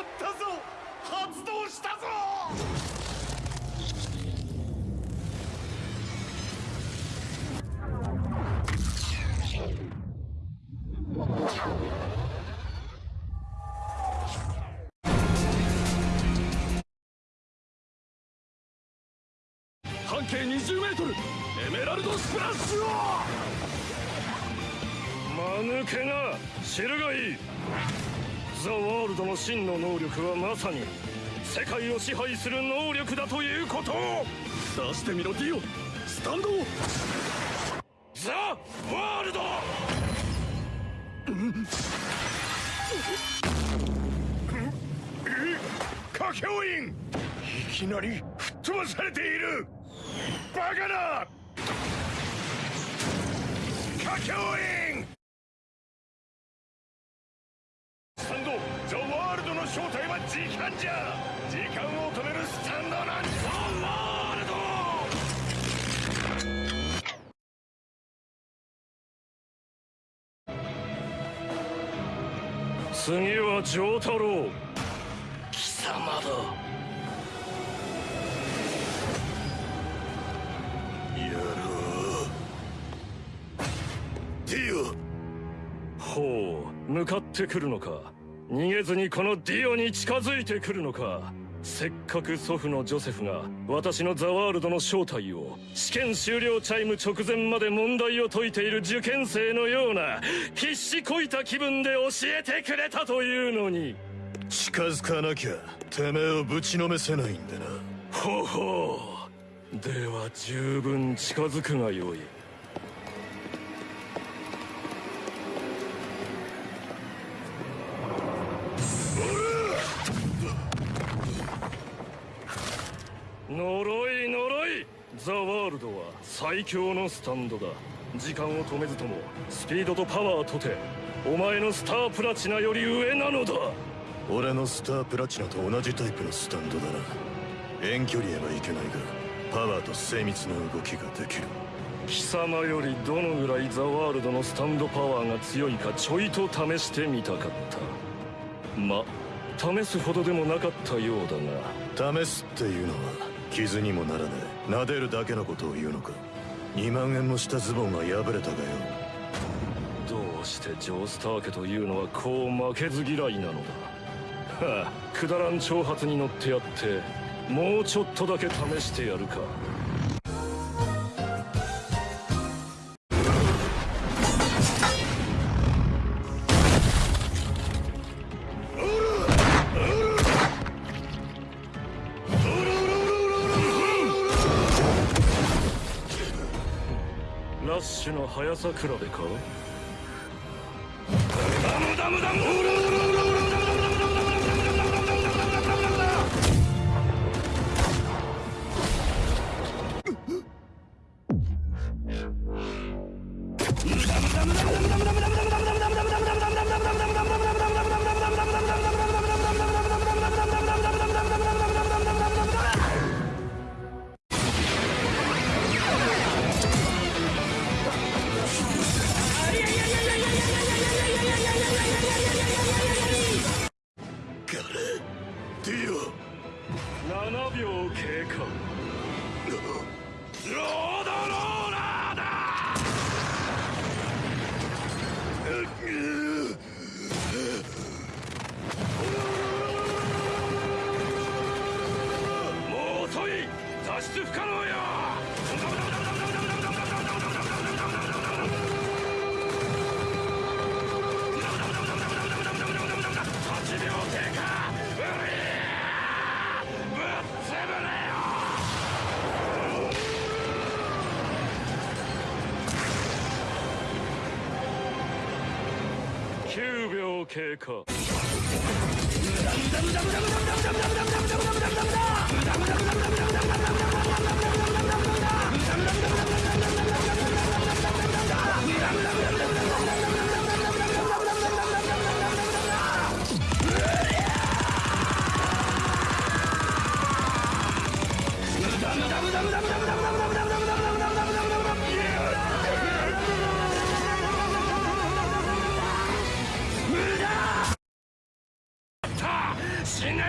ったぞ。発動したぞ。半径20メートル。エメラルドスプラッシュを。間抜けな。知るがいい。ザ・ワールドの真の能力はまさに世界を支配する能力だということを出してみろディオスタンドザ・ワールド。カケオインいきなり吹っ飛ばされている。バカな。カケオ正体は時間じゃ時間を止めるスタンドなんザ・ワールド。次は丈太郎貴様だ野郎ディオ。ほう向かってくるのか逃げずにこのディオに近づいてくるのか。せっかく祖父のジョセフが私のザワールドの正体を試験終了チャイム直前まで問題を解いている受験生のような必死こいた気分で教えてくれたというのに。近づかなきゃてめえをぶちのめせないんでな。ほほう。では十分近づくがよい呪い呪い。ザ・ワールドは最強のスタンドだ。時間を止めずともスピードとパワーとてお前のスタープラチナより上なのだ。俺のスタープラチナと同じタイプのスタンドだな。遠距離へはいけないがパワーと精密な動きができる。貴様よりどのぐらいザワールドのスタンドパワーが強いかちょいと試してみたかった。ま試すほどでもなかったようだが。試すっていうのは傷にもならねえ撫でるだけのことを言うのか。2万円もしたズボンが破れたがよ。どうしてジョースター家というのはこう負けず嫌いなのだ。はあくだらん挑発に乗ってやってもうちょっとだけ試してやるか。ラッシュの速さ比べか？ダムダムダム9秒経過。しねん。